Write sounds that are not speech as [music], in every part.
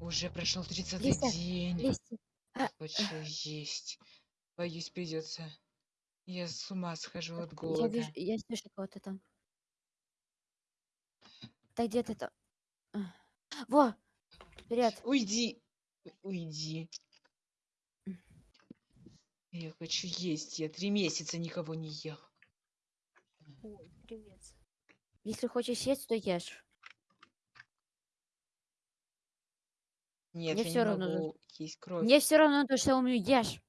Уже прошел 30 Листья, день. А, Хочу есть. Боюсь, придется. Я с ума схожу от Я голода. вижу, я слышу кого-то там. Да где ты там? Во! Привет. Уйди! Уйди. Я хочу есть. Я три месяца никого не ел. Ой, привет. Если хочешь есть, то ешь. Нет, Мне я всё не равно, могу есть кровь. Мне все равно, то, что умею, ешь.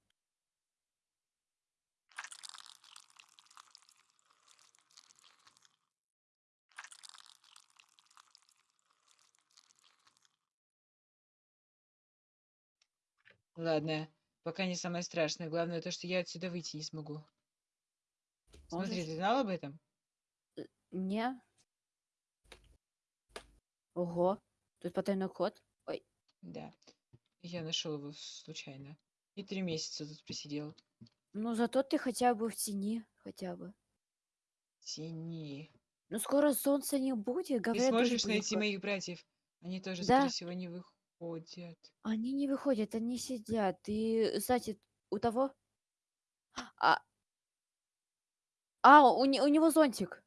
Ладно, пока не самое страшное. Главное то, что я отсюда выйти не смогу. Смотри, Можешь? ты знал об этом? Не. Ого. Тут потайной ход. Да. Я нашел его случайно. И три месяца тут просидел. ну зато ты хотя бы в тени, хотя бы. Тени. Ну скоро солнца не будет, Ты говорят, дождь сможешь найти моих братьев? Они тоже, Да. скорее всего, не выходят. Они не выходят, они сидят. И, кстати, у того... А, а у, не- у него зонтик.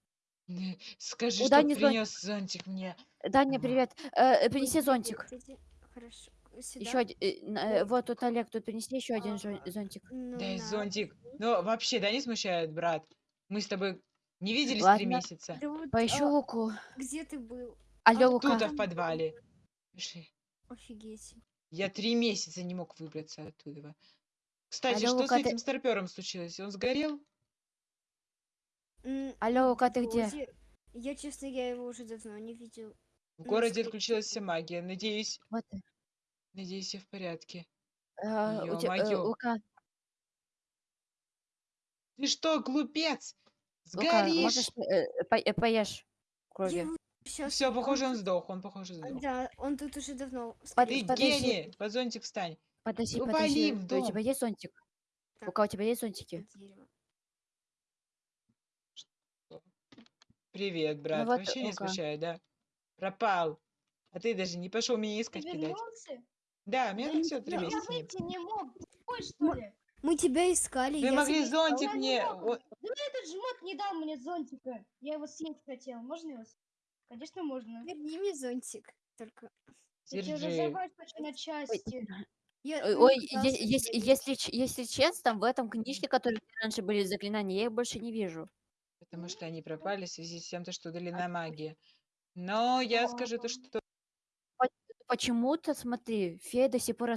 Скажи, У что Дани принес зонтик мне. Даня, привет. Э, принеси привет, зонтик. иди. Хорошо. Еще Сюда? один. вот тут Олег, тут принеси еще один А, зонтик. Ну, Дай на. зонтик. Ну, вообще, да, не смущает, брат? Мы с тобой не виделись три месяца. Да вот, Поищу а, Луку. где ты был? Алло, А, Лука. Тут, а в подвале. Пиши. Офигеть. Я три месяца не мог выбраться оттуда. Кстати, Алло, что Лука, с ты- этим старпером случилось? Он сгорел? Алло, Лука, ты где? Я, честно, я его уже давно не видел. В городе отключилась вся магия. Надеюсь, Вот. надеюсь, я в порядке. Э, у те- э, Ё-моё. Лука, Ты что, глупец? Лука, Сгоришь! можешь э, по- э, поешь крови? Сейчас... Все, похоже, он сдох. Он, похоже, сдох. Да, он тут уже давно. Под- Ты подожди. гений! Под зонтик встань. Подожди, Ну, подожди. вали в У тебя дом. есть зонтик? Так. Лука, у тебя есть зонтики? Привет, брат. Ну вот, Вообще не Лука. смущает, да? Пропал. А ты даже не пошел меня Ты искать, кидать. вернулся? Да, меня не все три Я месяца нет. выйти не мог. Ты тупой, что ли? Мы тебя искали. Вы я могли зонтик Я не мне... Да этот жмот не дал мне зонтика. Я его съесть хотел. Можно его съесть? Конечно, можно. Верни мне зонтик. Только. Я Держи. на части. Я Ой, ой, если, если, если честно, в этом книжке, которые раньше были заклинания, я их больше не вижу. Потому что они пропали в связи с тем, то, что удалена магия. Но я скажу то, что... Почему-то, смотри, фея до сих пор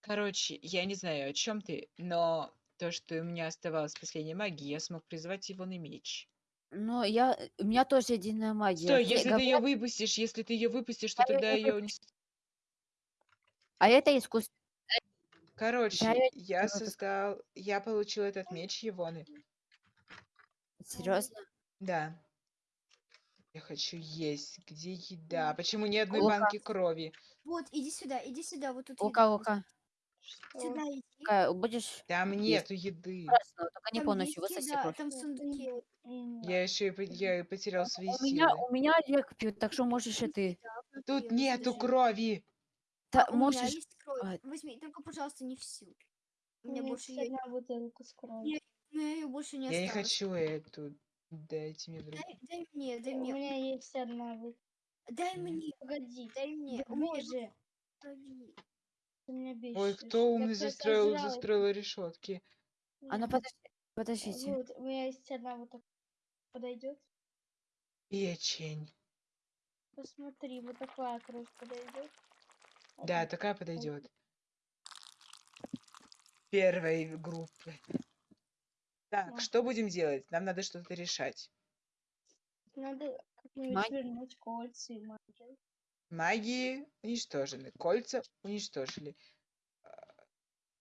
Короче, я не знаю, о чем ты, но то, что у меня оставалась последняя магия, я смог призвать его на меч. Но я, у меня тоже единая магия. Стой, если ты ее говорят, выпустишь, если ты ее выпустишь, то Я её тогда не ее... А это искусство. Короче, я я выпускаю. создал... Я получил этот меч Егоны. Серьезно? Да. Я хочу есть. Где еда? Почему ни одной Лука. банки крови? Вот, иди сюда, иди сюда, вот тут. Лука, еда Лука, Что? Сюда иди. Лука, будешь Там нету еды. красного, только не Там полностью есть высоси еда, там Я еще и, я и потерял свои У меня, силы. у меня Олег пьет, так что можешь и ты. Тут нету крови. Та- А, у меня можешь... есть кровь. а. Возьми, только, пожалуйста, не всю. У меня меня больше есть одна бутылка с кровью. Я- меня ее больше не Я не хочу эту. Дайте мне другую. Дай, дай мне, дай У мне, меня есть одна бутылка. дай мне, Погоди, дай мне. да У меня боже, ты меня бесишь. Ой, кто умный Я застроил, сожрала застроил решетки? А ну подожди, подождите. Вот, у меня есть одна вот такая. Подойдет? Печень. Посмотри, вот такая кровь подойдет. Да, такая подойдет. Первой группы. Так, что будем делать? Нам надо что-то решать. Надо как-нибудь вернуть кольца и магию. Магии уничтожены, кольца уничтожили.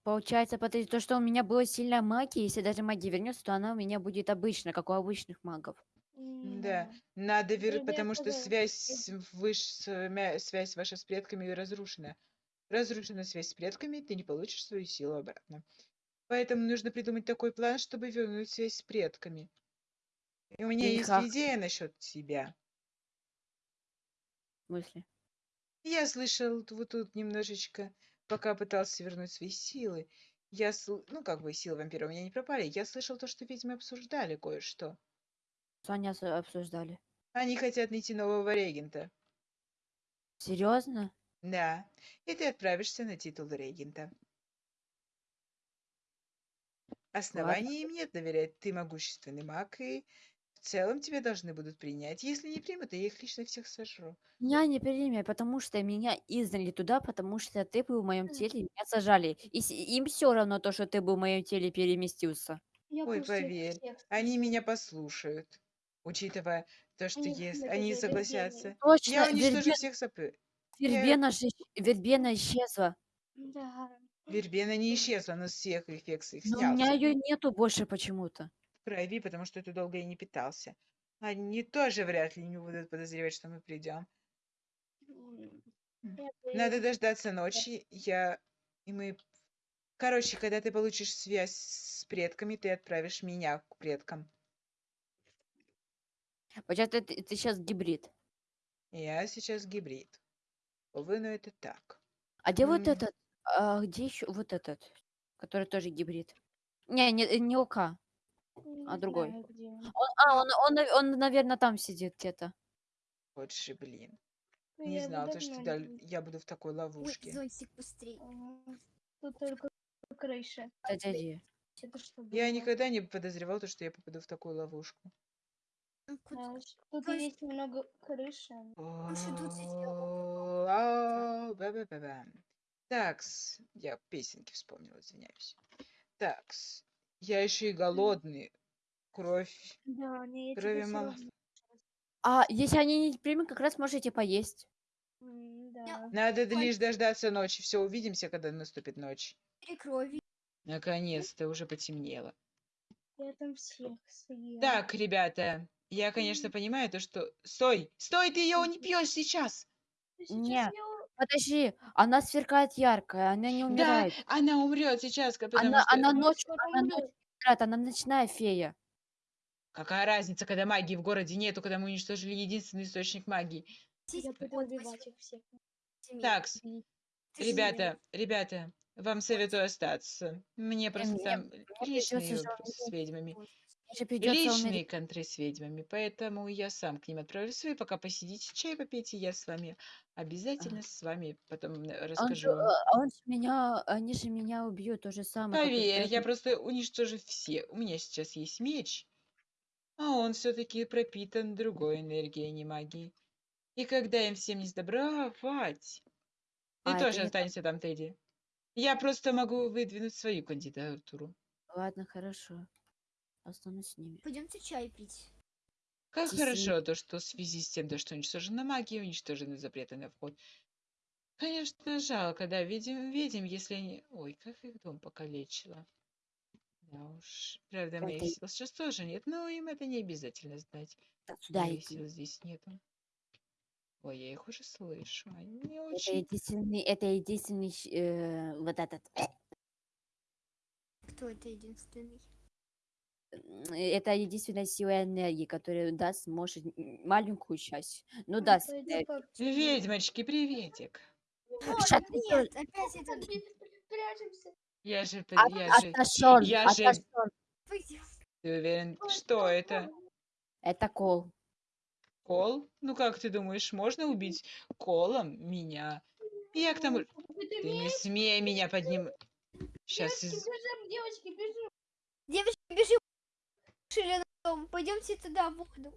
Получается, подожди, то, что у меня была сильная магия, если даже магия вернется, то она у меня будет обычная, как у обычных магов. Да, надо вернуть, потому что связь, с- выш, с, мя- связь ваша с предками разрушена. Разрушена связь с предками, ты не получишь свою силу обратно. Поэтому нужно придумать такой план, чтобы вернуть связь с предками. И у меня И есть как? идея насчет тебя. В смысле? Я слышал т- вот тут немножечко, пока пытался вернуть свои силы. Я, сл- ну, как бы силы вампира у меня не пропали. Я слышал то, что ведьмы обсуждали кое-что. Что они ос- обсуждали? Они хотят найти нового регента. Серьезно? Да, и ты отправишься на титул регента. Оснований им нет доверять. Ты могущественный маг, и в целом тебя должны будут принять. Если не примут, то я их лично всех сожру. Меня не примя, потому что меня изгнали туда, потому что ты был в моем теле, и меня сажали. И с- им все равно то, что ты был в моем теле переместился. Я Ой, поверь, всех они меня послушают, учитывая то, что Они ходят они за согласятся. вербеной. Точно, Я уничтожу Вербен- всех сопы. Я- Вербена, же исч- Вербена исчезла. Да. Вербена не исчезла, она с всех эффектов Но у меня ее нету больше почему-то. Прояви, потому что ты долго и не питался. Они тоже вряд ли не будут подозревать, что мы придем. Надо дождаться ночи. Я и мы. Короче, когда ты получишь связь с предками, ты отправишь меня к предкам. Получается, ты, сейчас гибрид. Я сейчас гибрид. Увы, но это так. А где вот М. этот? А где еще вот этот, который тоже гибрид? Не, не, э, не ОК. не другой. знаю, где он. Он, а, он, он, нав- он, наверное, там сидит где-то. Вот же, блин. Ну, Не я его знал, то, что не видела. я буду в такой ловушке. Зонтик быстрее. Ага. Тут только крыша. Это что Я было? никогда не подозревал, то, что я попаду в такую ловушку. Ну, куда? Знаешь, Тут есть немного крыши. Такс, я песенки вспомнил, извиняюсь. Такс, я еще и голодный. Кровь, Да, не, я крови тебе мало. А если они не примут, как раз можете поесть. М, Да. Надо д- лишь дождаться ночи. Все, увидимся, когда наступит ночь. Четыре крови. Наконец-то уже потемнело. Я там всех съем. Так, ребята, я, конечно, понимаю то, что... Стой! Стой, ты ее не пьешь сейчас! Сейчас Не. я- Подожди, она сверкает яркая, она не Да, умирает. она умрет сейчас, ка- потому Она, что... она Она ночью, скоро она умрет. ночью она ночная фея. Какая разница, когда магии в городе нету, когда мы уничтожили единственный источник магии? Я пойду убивать их всех. Такс, Бить. ребята, ребята, вам советую остаться. Мне просто мне- там личные же вопросы с ведьмами. Же придется Личные умереть. контры с ведьмами, поэтому я сам к ним отправлюсь. Вы пока посидите, чай попейте, я с вами обязательно с вами потом э, Он расскажу же, а он же меня, они же меня убьют, то же самое. Поверь, я просто уничтожу все. У меня сейчас есть меч, а он все-таки пропитан другой энергией, а не магией. И когда им всем не сдобровать, ты А, тоже останешься там, Тедди. Я просто могу выдвинуть свою кандидатуру. Ладно, хорошо. Останусь с ними. Пойдемте чай пить. Как Действительно. хорошо то, что в связи с тем, то, что уничтожена магия, уничтожены запреты на вход. Конечно, жалко, да, видим, видим, если они... Ой, как их дом покалечило. Да уж, правда, моих Это- сил сейчас тоже нет, но им это не обязательно знать. Сюда Моих сил здесь нету. Ой, я их уже слышу, они Это очень... единственный, это единственный, э, вот этот, Кто это единственный? Это единственная сила энергии, которая даст, может, маленькую часть. Ну, Ну, даст. пойду э, как Ведьмочки, приветик. Вот, Шат, нет, опять это. Я же... от- Я же... я же- отошёл. Пойдем. Ты уверен, что это? Это кол. Кол? Ну как ты думаешь, можно убить колом меня? Я к тому... Ты не смей меня подним... Сейчас Девочки, бежим, девочки, бежим. Девочки, бежим. Дом. Пойдемте туда, в воду.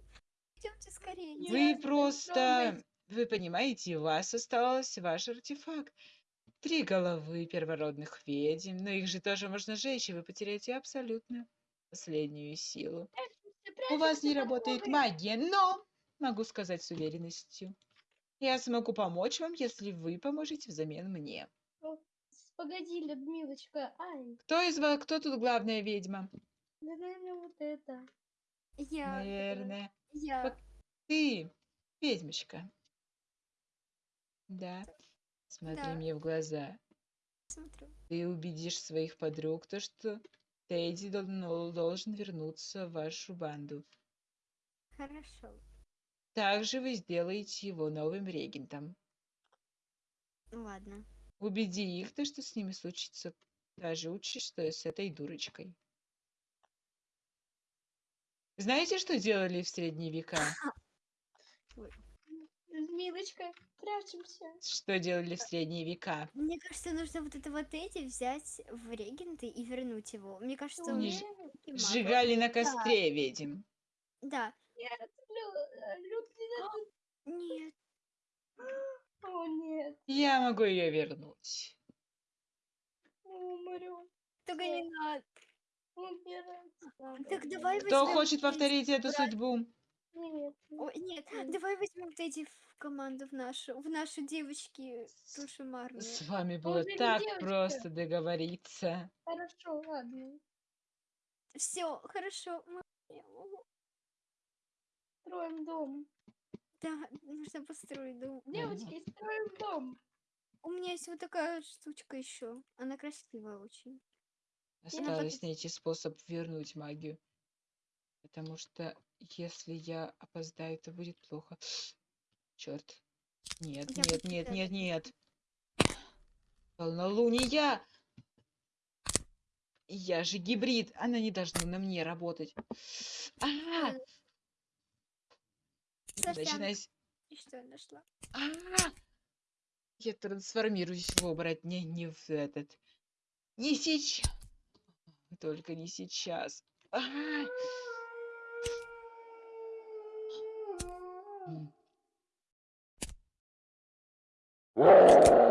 Пойдемте скорее. Нет, Вы не просто... Вы понимаете, у вас осталось ваш артефакт. Три головы первородных ведьм, но их же тоже можно сжечь, и вы потеряете абсолютно последнюю силу. У вас не работает магия, но, могу сказать с уверенностью, я смогу помочь вам, если вы поможете взамен мне. Погоди, Людмилочка. Ай, Кто из вас, кто тут главная ведьма? Наверное, вот это. Я. Наверное, Я. Пок- ты, ведьмочка. Да, смотри Да. мне в глаза. Смотрю. Ты убедишь своих подруг, то что Тедди дол- ну, должен вернуться в вашу банду. Хорошо. Также вы сделаете его новым регентом. Ладно. Убеди их, то, что с ними случится та же участь, что и с этой дурочкой. Знаете, что делали в средние века? Милочка, прячемся. Что делали в средние века? Мне кажется, нужно вот это вот эти взять в регенты и вернуть его. Мне кажется, он Они ж-. Сжигали на костре ведьм. Да. Нет, Лю, э, Лю, ты- Нет. О, нет, Я могу ее вернуть. мы умрем. Только не надо. Так давай Кто возьмем хочет повторить эту судьбу? Нет, О, нет, давай возьмем эти в команду в нашу, в нашу девочки тушемарные. С вами было уже не так девочка. просто договориться. хорошо, ладно. Все, хорошо. мы- Строим дом. Да, нужно построить дом. Девочки, строим дом. У меня есть вот такая штучка еще. Она красивая очень. Осталось найти способ вернуть магию. Потому что если я опоздаю, то будет плохо. [gasps] Черт. Нет, Я нет, нет, нет, нет. Полнолуние! Я же гибрид, она не должна на мне работать. [gasps] А, Саша, начинайся. и что я нашла? А! Я трансформируюсь в оборотня, не в этот. Не сейчас. Только не сейчас. [laughs] А.